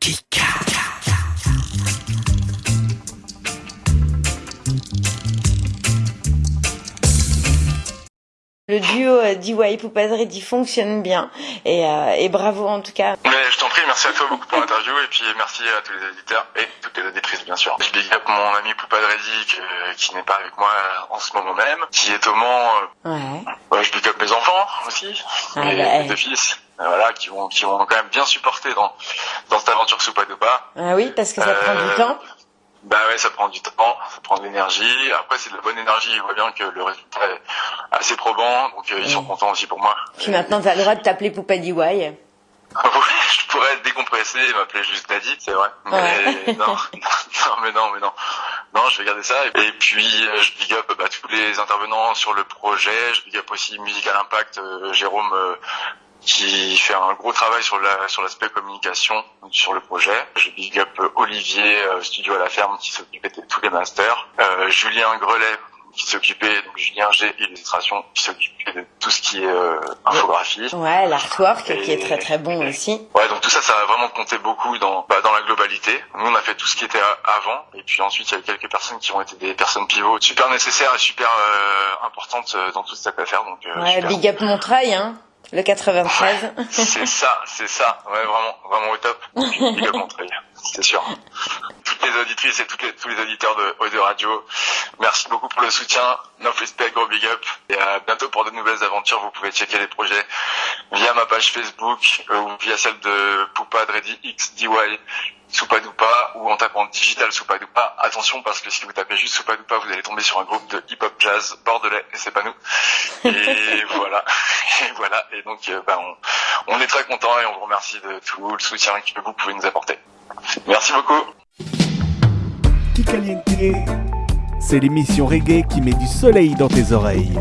Kick! Le duo euh, DY Poupadredi fonctionne bien et, euh, et bravo en tout cas. Mais je t'en prie, merci à toi beaucoup pour l'interview et puis merci à tous les éditeurs et toutes les auditrices bien sûr. Je big up mon ami Poupadredi qui, qui n'est pas avec moi en ce moment même, qui est au Mans. euh, Ouais. ouais, je big up mes enfants aussi, Ah mes, bah, mes deux fils, voilà, qui vont qui vont quand même bien supporter dans dans cette aventure Soupadopa. Ah oui, parce que ça prend du temps. Bah ouais, ça prend du temps, ça prend de l'énergie. Après, c'est de la bonne énergie. Je vois bien que le résultat est assez probant, donc euh, ils sont Ouais. contents aussi pour moi. Puis maintenant, t'as le droit de t'appeler Poupa DY. Oui, je pourrais être décompressé et m'appeler juste Daddy, c'est vrai. Mais Ouais. non, non, mais non, mais non. Non, je vais garder ça. Et puis, euh, je big up bah, tous les intervenants sur le projet. Je big up aussi Musical Impact, euh, Jérôme, qui fait un gros travail sur la sur l'aspect communication sur le projet. Je big up Olivier, euh, Studio à la ferme, qui s'occupait de tous les masters. Euh, Julien Grelet, qui s'occupait, donc Julien G Illustration, qui s'occupait de tout ce qui est euh, infographie. Ouais, l'artwork qui est très très bon aussi. Ouais, donc tout ça, ça a vraiment compté beaucoup dans bah, dans la globalité. Nous, on a fait tout ce qui était avant, et puis ensuite, il y a eu quelques personnes qui ont été des personnes pivots super nécessaires et super euh, importantes euh, dans toute cette affaire. Donc, euh, Ouais, big up Montreuil, hein. Le 93. c'est ça, c'est ça. Ouais, vraiment, vraiment au top. Big up Montreuil, c'est sûr. Toutes les auditrices et tous les auditeurs de Ode Radio, merci beaucoup pour le soutien. No respect, gros big up. Et à bientôt pour de nouvelles aventures. Vous pouvez checker les projets via ma page Facebook euh, ou via celle de Poupa Dredi X DY Soupadoupa ou en tapant Digital Soupadoupa. Attention parce que si vous tapez juste Soupadoupa, vous allez tomber sur un groupe de hip-hop jazz bordelais et c'est pas nous. Et voilà. Et voilà. Et donc, euh, bah, on, on est très content et on vous remercie de tout le soutien que vous pouvez nous apporter. Merci beaucoup. C'est l'émission reggae qui met du soleil dans tes oreilles.